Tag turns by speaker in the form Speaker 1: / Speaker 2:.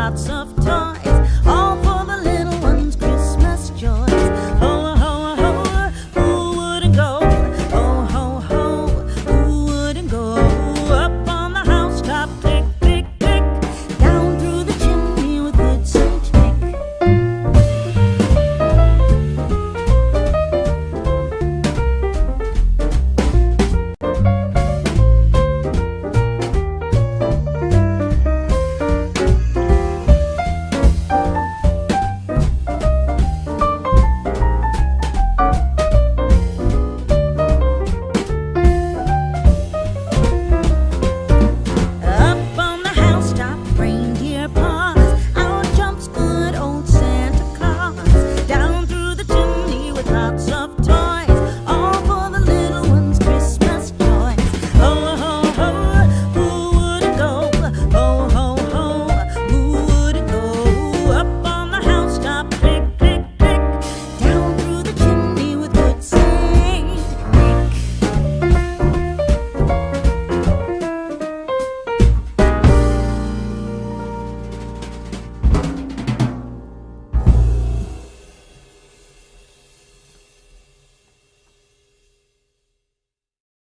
Speaker 1: lots of outside.